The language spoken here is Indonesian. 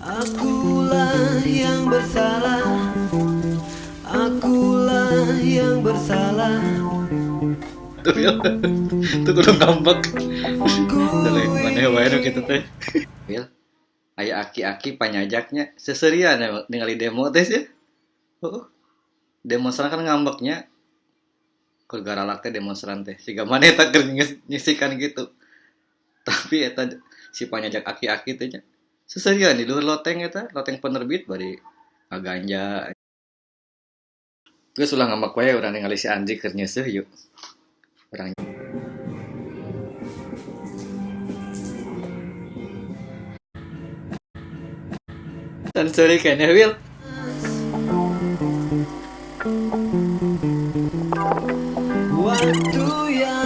Akulah yang bersalah Akulah yang bersalah Tuh ya, tuh kudu ngambek. Dari mana wae nu kitu teh. Wil, aya aki-aki panyajaknya seserian ya ningali demo teh ya. Heeh. Demonstran kan ngambeknya keur garalak teh demonstran teh. Siga mana eta keur nyisikan gitu. Tapi eta si panyajak aki-aki teh nya seserian di luar loteng itu, loteng penerbit bari ngaganja gue sulah ngamak wae yang ngalih si Andri keur sih yuk orang. Dan sorry kayaknya Will Waktu yang